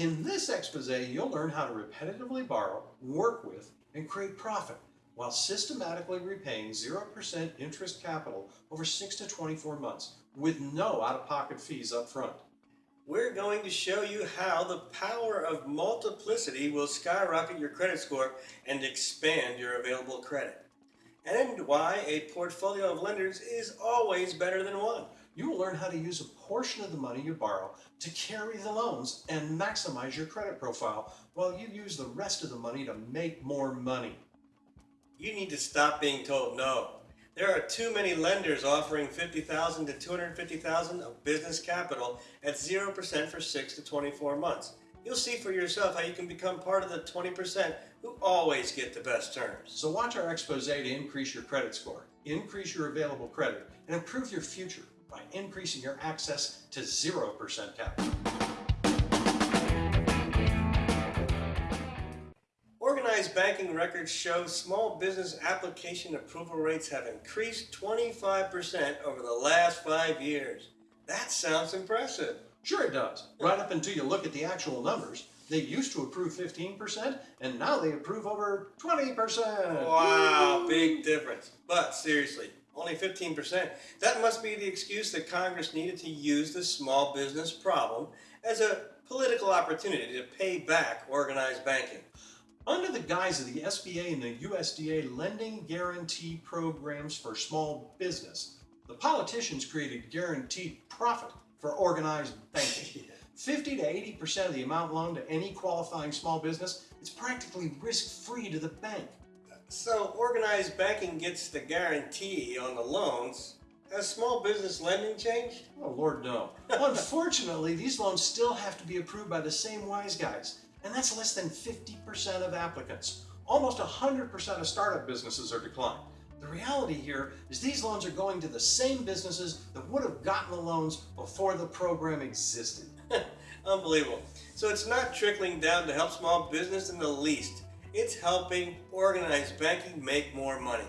In this expose, you'll learn how to repetitively borrow, work with, and create profit while systematically repaying 0% interest capital over 6 to 24 months with no out-of-pocket fees up front. We're going to show you how the power of multiplicity will skyrocket your credit score and expand your available credit. And why a portfolio of lenders is always better than one. You will learn how to use a portion of the money you borrow to carry the loans and maximize your credit profile while you use the rest of the money to make more money. You need to stop being told no. There are too many lenders offering 50000 to 250000 of business capital at 0% for 6 to 24 months. You'll see for yourself how you can become part of the 20% who always get the best terms. So watch our expose to increase your credit score, increase your available credit, and improve your future by increasing your access to 0% capital. Organized banking records show small business application approval rates have increased 25% over the last five years. That sounds impressive. Sure it does. Right up until you look at the actual numbers. They used to approve 15% and now they approve over 20%. Wow, big difference. But seriously, only 15%. That must be the excuse that Congress needed to use the small business problem as a political opportunity to pay back organized banking. Under the guise of the SBA and the USDA lending guarantee programs for small business, the politicians created guaranteed profit for organized banking. 50 to 80% of the amount loaned to any qualifying small business is practically risk-free to the bank. So organized banking gets the guarantee on the loans. Has small business lending changed? Oh, Lord, no. Unfortunately, these loans still have to be approved by the same wise guys, and that's less than 50% of applicants. Almost 100% of startup businesses are declined. The reality here is these loans are going to the same businesses that would have gotten the loans before the program existed. Unbelievable. So it's not trickling down to help small business in the least. It's helping organized banking make more money.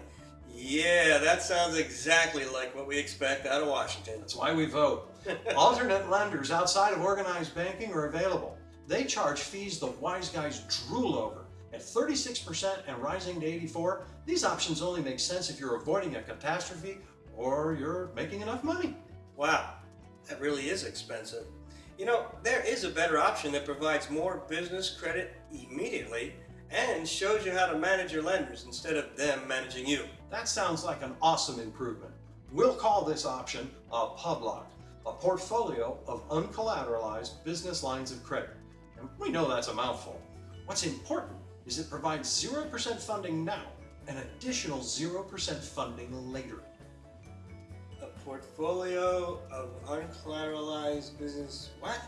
Yeah, that sounds exactly like what we expect out of Washington. That's why we vote. Alternate lenders outside of organized banking are available. They charge fees the wise guys drool over. At 36% and rising to 84, these options only make sense if you're avoiding a catastrophe or you're making enough money. Wow, that really is expensive. You know, there is a better option that provides more business credit immediately and shows you how to manage your lenders instead of them managing you. That sounds like an awesome improvement. We'll call this option a PubLock, a portfolio of uncollateralized business lines of credit. And we know that's a mouthful. What's important is it provides 0% funding now and additional 0% funding later. A portfolio of uncollateralized business, what?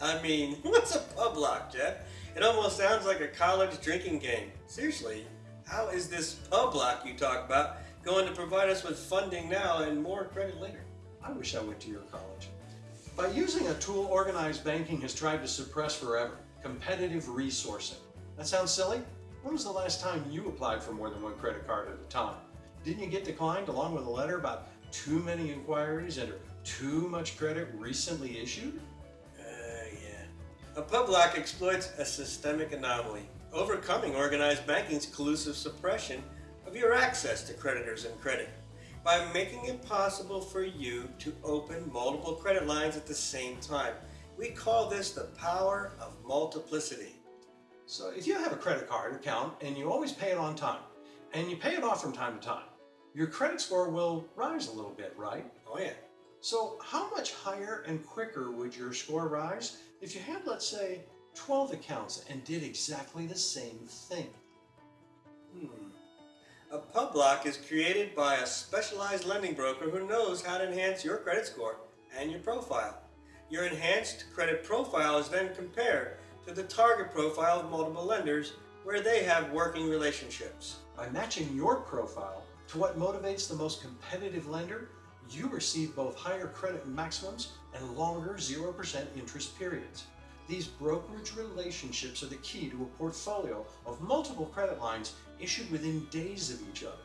I mean, what's a pub PubLock, Jeff? It almost sounds like a college drinking game. Seriously, how is this pub PubLock you talk about going to provide us with funding now and more credit later? I wish I went to your college. By using a tool organized banking has tried to suppress forever, competitive resourcing. That sounds silly? When was the last time you applied for more than one credit card at a time? Didn't you get declined along with a letter about too many inquiries and too much credit recently issued? A PubLock exploits a systemic anomaly, overcoming organized banking's collusive suppression of your access to creditors and credit by making it possible for you to open multiple credit lines at the same time. We call this the power of multiplicity. So if you have a credit card account and you always pay it on time, and you pay it off from time to time, your credit score will rise a little bit, right? Oh yeah. So how much higher and quicker would your score rise if you had, let's say, 12 accounts and did exactly the same thing? Hmm. A PubLock is created by a specialized lending broker who knows how to enhance your credit score and your profile. Your enhanced credit profile is then compared to the target profile of multiple lenders where they have working relationships. By matching your profile to what motivates the most competitive lender, you receive both higher credit maximums and longer 0% interest periods. These brokerage relationships are the key to a portfolio of multiple credit lines issued within days of each other.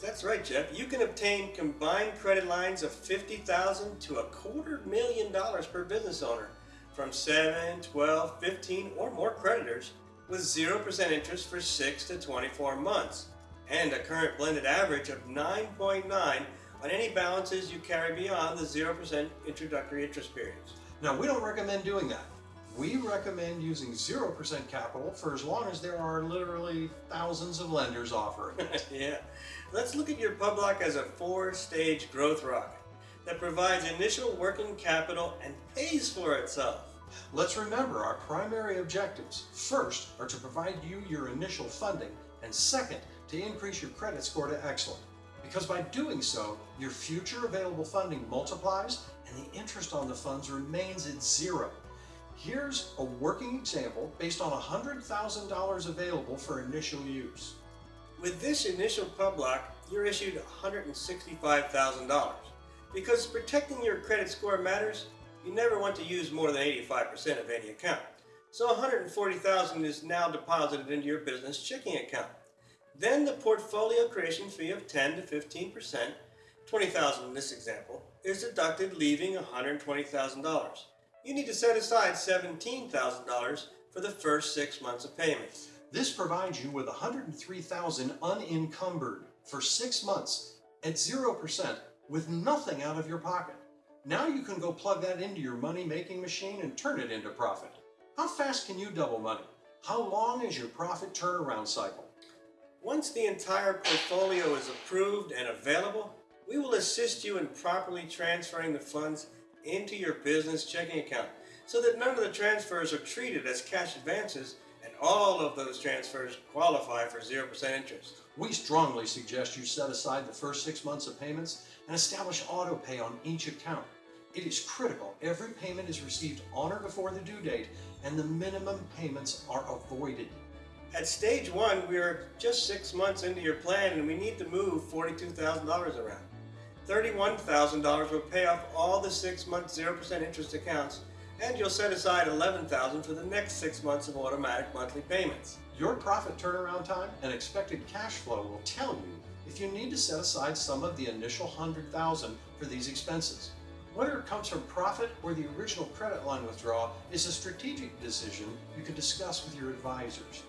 That's right, Jeff. You can obtain combined credit lines of 50000 to a quarter million dollars per business owner from 7, 12, 15, or more creditors with 0% interest for 6 to 24 months and a current blended average of 9.9 on any balances you carry beyond the 0% introductory interest periods. Now, we don't recommend doing that. We recommend using 0% capital for as long as there are literally thousands of lenders offering it. yeah. Let's look at your Publock as a four-stage growth rocket that provides initial working capital and pays for itself. Let's remember our primary objectives. First are to provide you your initial funding, and second, to increase your credit score to excellent. Because by doing so, your future available funding multiplies and the interest on the funds remains at zero. Here's a working example based on $100,000 available for initial use. With this initial Publock, you're issued $165,000. Because protecting your credit score matters, you never want to use more than 85% of any account. So 140,000 is now deposited into your business checking account. Then the portfolio creation fee of 10 to 15%, 20,000 in this example, is deducted leaving $120,000. You need to set aside $17,000 for the first 6 months of payments. This provides you with 103,000 unencumbered for 6 months at 0% with nothing out of your pocket. Now you can go plug that into your money making machine and turn it into profit. How fast can you double money? How long is your profit turnaround cycle? Once the entire portfolio is approved and available, we will assist you in properly transferring the funds into your business checking account so that none of the transfers are treated as cash advances and all of those transfers qualify for 0% interest. We strongly suggest you set aside the first six months of payments and establish auto pay on each account. It is critical every payment is received on or before the due date and the minimum payments are avoided. At stage one, we are just six months into your plan and we need to move $42,000 around. $31,000 will pay off all the six month 0% interest accounts and you'll set aside $11,000 for the next six months of automatic monthly payments. Your profit turnaround time and expected cash flow will tell you if you need to set aside some of the initial $100,000 for these expenses. Whether it comes from profit or the original credit line withdrawal is a strategic decision you can discuss with your advisors.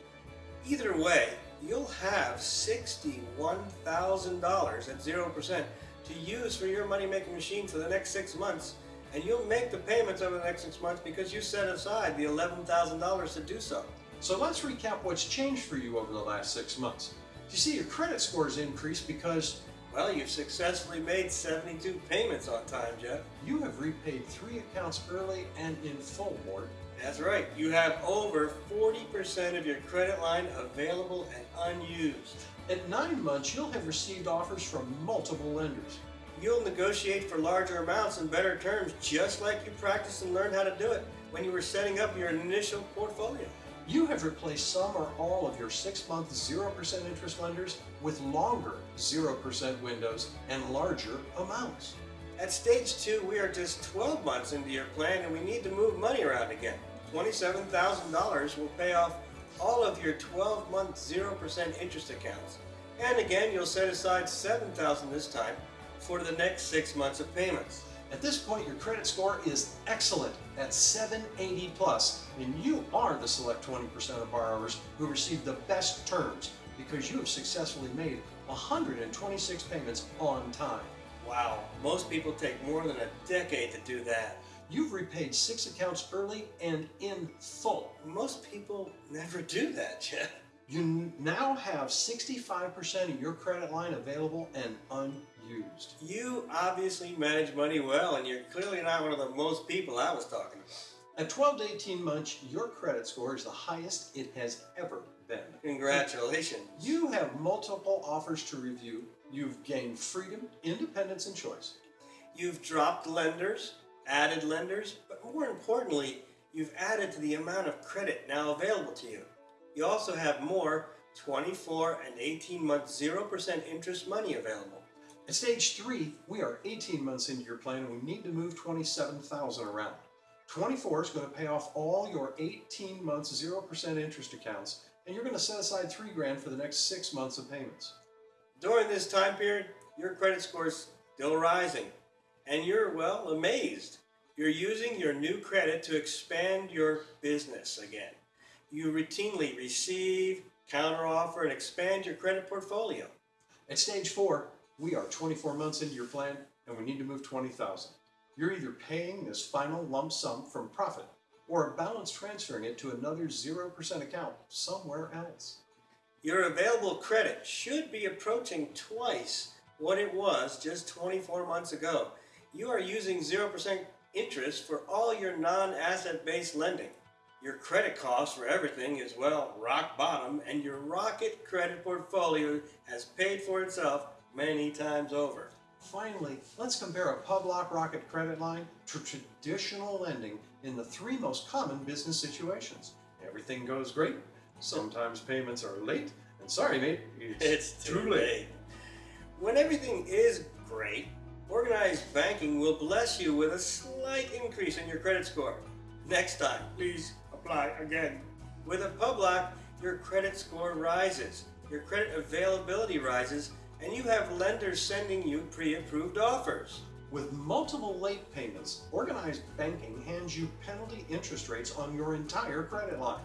Either way, you'll have $61,000 at 0% to use for your money making machine for the next six months, and you'll make the payments over the next six months because you set aside the $11,000 to do so. So let's recap what's changed for you over the last six months. You see, your credit scores increased because well, you've successfully made 72 payments on time, Jeff. You have repaid three accounts early and in full, Ward. That's right. You have over 40% of your credit line available and unused. At nine months, you'll have received offers from multiple lenders. You'll negotiate for larger amounts and better terms just like you practiced and learned how to do it when you were setting up your initial portfolio. You have replaced some or all of your six-month 0% interest lenders with longer 0% windows and larger amounts. At stage two, we are just 12 months into your plan and we need to move money around again. $27,000 will pay off all of your 12-month 0% interest accounts. And again, you'll set aside 7,000 this time for the next six months of payments. At this point, your credit score is excellent at 780 plus, and you are the select 20% of borrowers who receive the best terms because you have successfully made 126 payments on time. Wow, most people take more than a decade to do that. You've repaid six accounts early and in full. Most people never do that, Jeff. You now have 65% of your credit line available and unused. You obviously manage money well, and you're clearly not one of the most people I was talking about. At 12 to 18 months, your credit score is the highest it has ever been. Congratulations. You have multiple offers to review. You've gained freedom, independence, and choice. You've dropped lenders, added lenders, but more importantly, you've added to the amount of credit now available to you. You also have more 24 and 18 month 0% interest money available. At stage three, we are 18 months into your plan and we need to move 27,000 around. 24 is going to pay off all your 18 months 0% interest accounts and you're going to set aside three grand for the next six months of payments. During this time period, your credit score is still rising and you're, well, amazed. You're using your new credit to expand your business again. You routinely receive, counteroffer, and expand your credit portfolio. At stage four, we are 24 months into your plan and we need to move 20,000. You're either paying this final lump sum from profit or a balance transferring it to another 0% account somewhere else. Your available credit should be approaching twice what it was just 24 months ago. You are using 0% interest for all your non asset based lending. Your credit cost for everything is, well, rock bottom, and your rocket credit portfolio has paid for itself many times over. Finally, let's compare a Publock Rocket credit line to traditional lending in the three most common business situations. Everything goes great, sometimes payments are late, and sorry, mate, It's too late. When everything is great, organized banking will bless you with a slight increase in your credit score. Next time, please apply again. With a Publock, your credit score rises, your credit availability rises, and you have lenders sending you pre-approved offers. With multiple late payments, organized banking hands you penalty interest rates on your entire credit line.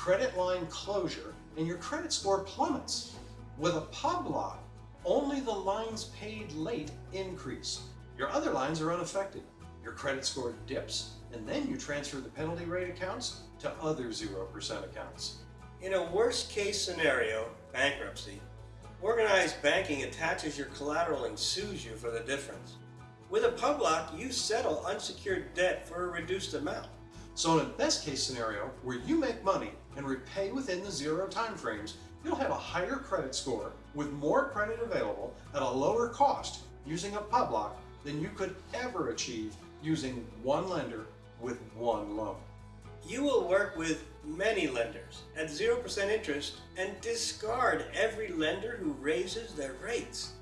Credit line closure, and your credit score plummets. With a Publock, only the lines paid late increase. Your other lines are unaffected. Your credit score dips, and then you transfer the penalty rate accounts to other 0% accounts. In a worst case scenario, bankruptcy, organized banking attaches your collateral and sues you for the difference. With a Publock, you settle unsecured debt for a reduced amount. So in a best case scenario, where you make money and repay within the zero timeframes, you'll have a higher credit score with more credit available at a lower cost using a Publock than you could ever achieve using one lender with one loan. You will work with many lenders at 0% interest and discard every lender who raises their rates.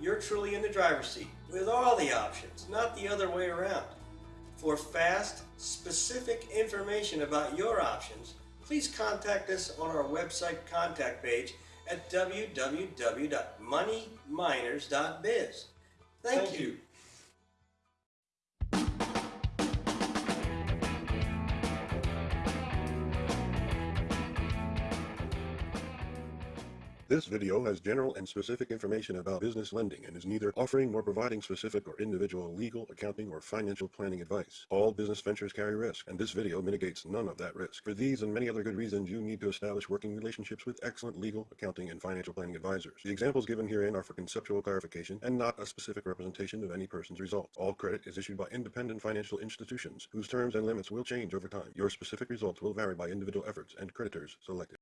You're truly in the driver's seat with all the options, not the other way around. For fast, specific information about your options, please contact us on our website contact page at www.moneyminers.biz. Thank, you. This video has general and specific information about business lending and is neither offering nor providing specific or individual legal, accounting, or financial planning advice. All business ventures carry risk, and this video mitigates none of that risk. For these and many other good reasons, you need to establish working relationships with excellent legal, accounting, and financial planning advisors. The examples given herein are for conceptual clarification and not a specific representation of any person's results. All credit is issued by independent financial institutions, whose terms and limits will change over time. Your specific results will vary by individual efforts and creditors selected.